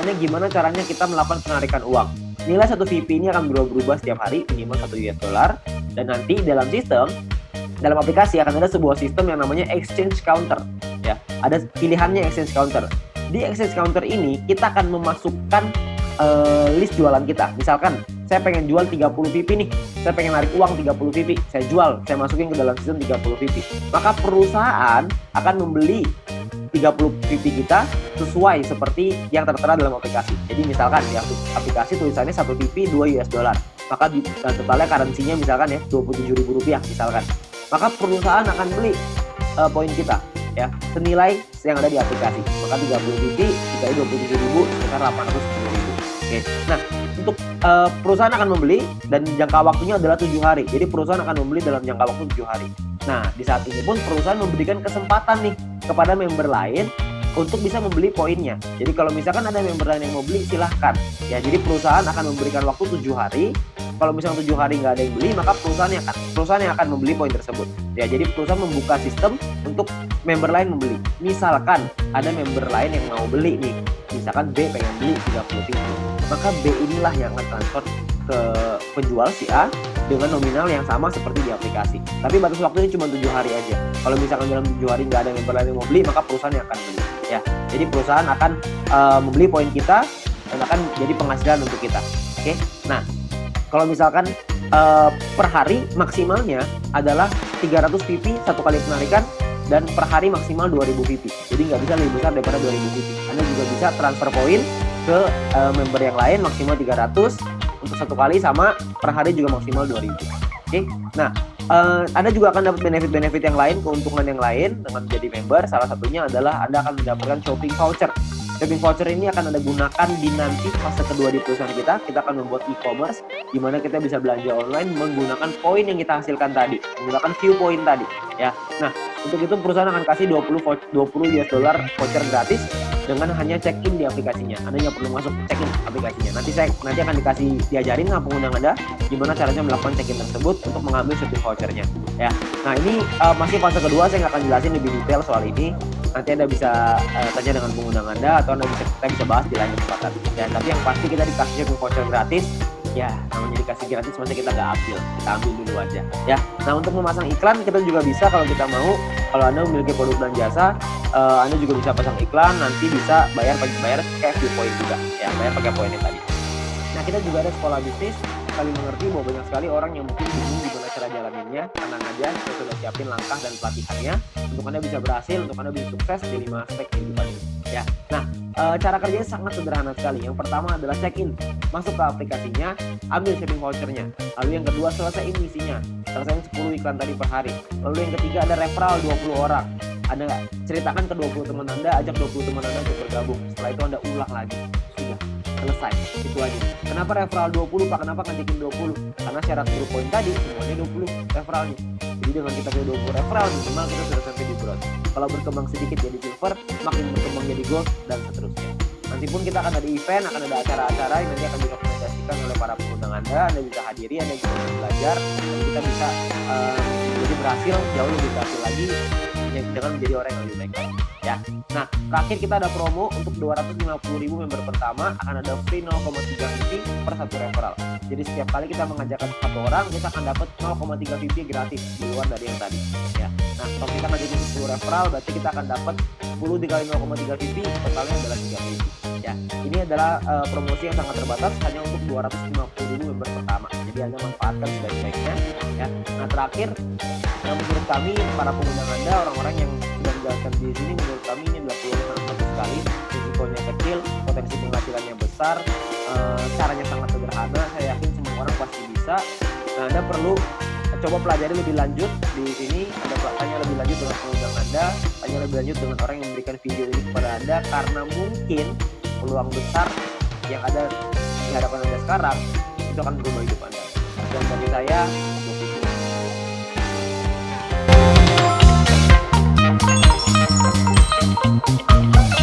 penggunaannya gimana caranya kita melakukan penarikan uang. Nilai satu VP ini akan berubah-ubah setiap hari minimal satu US dollar dan nanti dalam sistem dalam aplikasi akan ada sebuah sistem yang namanya exchange counter ya. Ada pilihannya exchange counter. Di exchange counter ini kita akan memasukkan uh, list jualan kita. Misalkan saya pengen jual 30 VP nih, saya pengen narik uang 30 VP, saya jual, saya masukin ke dalam sistem 30 VP. Maka perusahaan akan membeli 30 VP kita sesuai seperti yang tertera dalam aplikasi. Jadi misalkan di aplikasi tulisannya 1 VP 2 US dollar. Maka di totalnya currency-nya misalkan ya Rp27.000 rupiah misalkan. Maka perusahaan akan beli uh, poin kita ya senilai yang ada di aplikasi. Maka 30 VP dikali 27.000 sekitar 810.000. Oke. Nah, untuk uh, perusahaan akan membeli dan jangka waktunya adalah tujuh hari. Jadi perusahaan akan membeli dalam jangka waktu tujuh hari. Nah, di saat ini pun perusahaan memberikan kesempatan nih kepada member lain untuk bisa membeli poinnya. Jadi kalau misalkan ada member lain yang mau beli, silahkan. Ya, jadi perusahaan akan memberikan waktu tujuh hari. Kalau misalnya tujuh hari nggak ada yang beli, maka perusahaan yang akan perusahaan yang akan membeli poin tersebut. Ya, jadi perusahaan membuka sistem untuk member lain membeli. Misalkan ada member lain yang mau beli nih, misalkan B pengen beli 30 pintu, maka B inilah yang akan transfer ke penjual si A dengan nominal yang sama seperti di aplikasi. Tapi batas waktunya cuma tujuh hari aja. Kalau misalkan dalam tujuh hari nggak ada member lain yang mau beli, maka perusahaan yang akan beli. Ya, jadi perusahaan akan uh, membeli poin kita dan akan jadi penghasilan untuk kita. Oke, nah kalau misalkan uh, per hari maksimalnya adalah 300 PP satu kali penarikan dan per hari maksimal 2000 PP. Jadi nggak bisa lebih besar daripada 2000 PP. Anda juga bisa transfer poin ke uh, member yang lain maksimal 300 untuk satu kali sama per hari juga maksimal 2000 oke okay? nah uh, Anda juga akan dapat benefit-benefit yang lain keuntungan yang lain dengan menjadi member salah satunya adalah Anda akan mendapatkan shopping voucher Shopping voucher ini akan Anda gunakan di nanti fase kedua di perusahaan kita. Kita akan membuat e-commerce di mana kita bisa belanja online menggunakan poin yang kita hasilkan tadi, menggunakan view point tadi, ya. Nah, untuk itu perusahaan akan kasih 20 20 US dollar voucher gratis dengan hanya check-in di aplikasinya. Anda hanya perlu masuk check-in aplikasinya. Nanti saya nanti akan dikasih diajarin sama pengguna Anda gimana caranya melakukan check-in tersebut untuk mengambil shopping vouchernya. Ya. Nah ini uh, masih fase kedua saya nggak akan jelasin lebih detail soal ini. Nanti Anda bisa uh, tanya dengan pengguna Anda atau Anda bisa kita bisa bahas di lain kesempatan. Ya, tapi yang pasti kita dikasih shopping voucher gratis ya namanya dikasih gratis masa kita nggak ambil. Kita ambil dulu aja. Ya nah untuk memasang iklan kita juga bisa kalau kita mau. Kalau anda memiliki produk dan jasa uh, anda juga bisa pasang iklan nanti bisa bayar pakai bayar view point juga. Ya bayar pakai poinnya tadi. Nah kita juga ada sekolah bisnis. Kali mengerti bahwa banyak sekali orang yang mungkin bingung gimana cara jalaninnya. Tenang aja saya sudah siapin langkah dan pelatihannya. Untuk anda bisa berhasil untuk anda bisa sukses di lima aspek kehidupan ini ya. Nah e, cara kerjanya sangat sederhana sekali. Yang pertama adalah check in masuk ke aplikasinya ambil shopping vouchernya. Lalu yang kedua selesaiin misinya. Selesaiin 10 iklan tadi per hari. Lalu yang ketiga ada referral 20 orang. Anda ceritakan ke 20 teman anda ajak 20 teman anda untuk bergabung. Setelah itu anda ulang lagi. Sudah. Selesai. Itu aja. Kenapa referral 20 pak? Kenapa ngajakin 20 karena syarat group poin tadi semuanya 20 referralnya jadi dengan kita punya 20 referral minimal kita sudah sampai di bronze kalau berkembang sedikit jadi silver makin berkembang jadi gold dan seterusnya. Nanti pun kita akan ada event akan ada acara-acara yang nanti akan direkomendasikan oleh para pengundang anda anda bisa hadiri anda bisa belajar dan kita bisa uh, menjadi berhasil jauh lebih berhasil lagi dengan menjadi orang yang lebih baik ya. Nah terakhir kita ada promo untuk 250.000 member pertama akan ada free 0,3 VP per satu referral jadi setiap kali kita mengajakkan satu orang kita akan dapat 0,3 VP gratis di luar dari yang tadi ya. Nah kalau kita ngajakin 10 referral berarti kita akan dapat 10 dikali 0,3 VP totalnya adalah 3 VP ya. Ini adalah uh, promosi yang sangat terbatas hanya untuk 250.000 member pertama. Jadi anda manfaatkan sebaik-baiknya ya. Nah terakhir yang menurut kami para pengguna anda orang-orang yang sudah menjalankan di sini menurut kami ini adalah peluang yang bagus sekali. Risikonya kecil potensi penghasilannya besar e, bisa Nah, Anda perlu coba pelajari lebih lanjut di sini ada tanya lebih lanjut dengan pengundang Anda, tanya lebih lanjut dengan orang yang memberikan video ini kepada Anda karena mungkin peluang besar yang ada di hadapan Anda sekarang itu akan berubah hidup Anda. Dan bagi saya Thank.